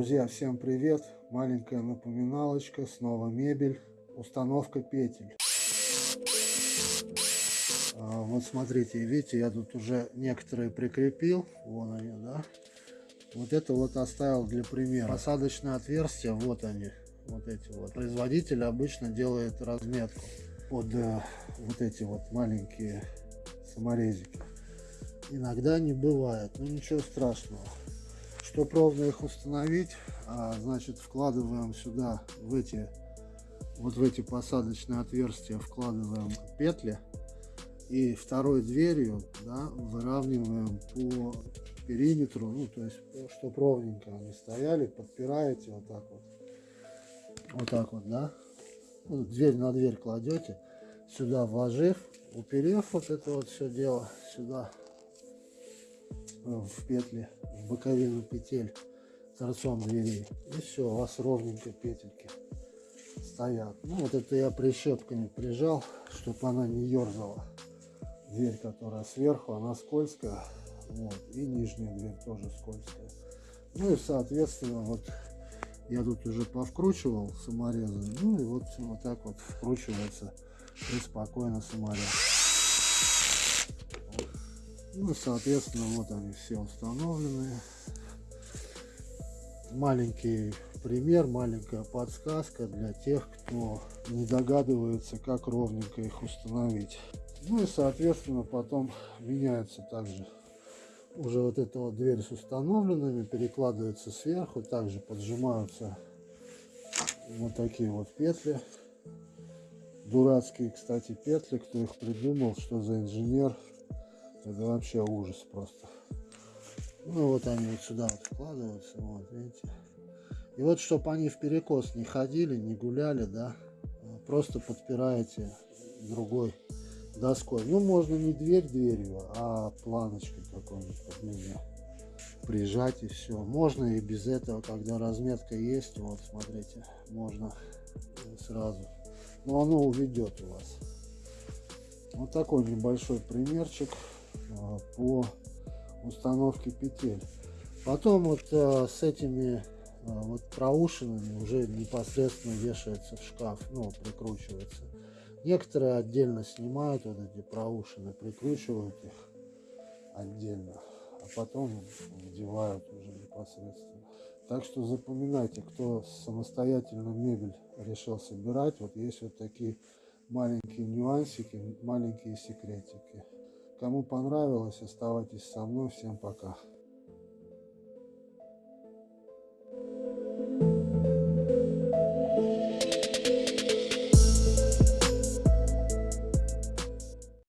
Друзья, всем привет! Маленькая напоминалочка, снова мебель, установка петель. А, вот смотрите, видите, я тут уже некоторые прикрепил, вон они, да. Вот это вот оставил для примера. Посадочные отверстия, вот они, вот эти вот. Производитель обычно делает разметку под э, вот эти вот маленькие саморезики. Иногда не бывает, но ничего страшного. Чтобы ровно их установить, а, значит вкладываем сюда в эти вот в эти посадочные отверстия вкладываем петли. И второй дверью да, выравниваем по периметру, ну то есть чтобы ровненько они стояли, подпираете вот так вот, вот так вот, да, ну, дверь на дверь кладете, сюда вложив, уперев вот это вот все дело сюда в петли боковину петель торцом дверей. И все, у вас ровненько петельки стоят. Ну вот это я прищепками прижал, чтобы она не ерзала. Дверь, которая сверху, она скользкая. Вот. И нижняя дверь тоже скользкая. Ну и соответственно вот я тут уже повкручивал саморезы. Ну и вот, вот так вот вкручивается и спокойно саморез. Ну, соответственно, вот они все установлены. Маленький пример, маленькая подсказка для тех, кто не догадывается, как ровненько их установить. Ну и, соответственно, потом меняется также уже вот эта вот дверь с установленными, перекладывается сверху, также поджимаются вот такие вот петли. Дурацкие, кстати, петли, кто их придумал, что за инженер, это вообще ужас просто. Ну вот они вот сюда вот вкладываются, вот видите. И вот, чтобы они в перекос не ходили, не гуляли, да, просто подпираете другой доской. Ну, можно не дверь дверью, а планочкой какой-нибудь прижать и все. Можно и без этого, когда разметка есть, вот смотрите, можно сразу. Но оно уведет у вас. Вот такой небольшой примерчик. А, по установке петель. Потом вот а, с этими а, вот проушинами уже непосредственно вешается в шкаф, ну, прикручивается. Некоторые отдельно снимают вот эти проушины, прикручивают их отдельно, а потом вдевают уже непосредственно. Так что запоминайте, кто самостоятельно мебель решил собирать, вот есть вот такие маленькие нюансики, маленькие секретики. Кому понравилось, оставайтесь со мной. Всем пока.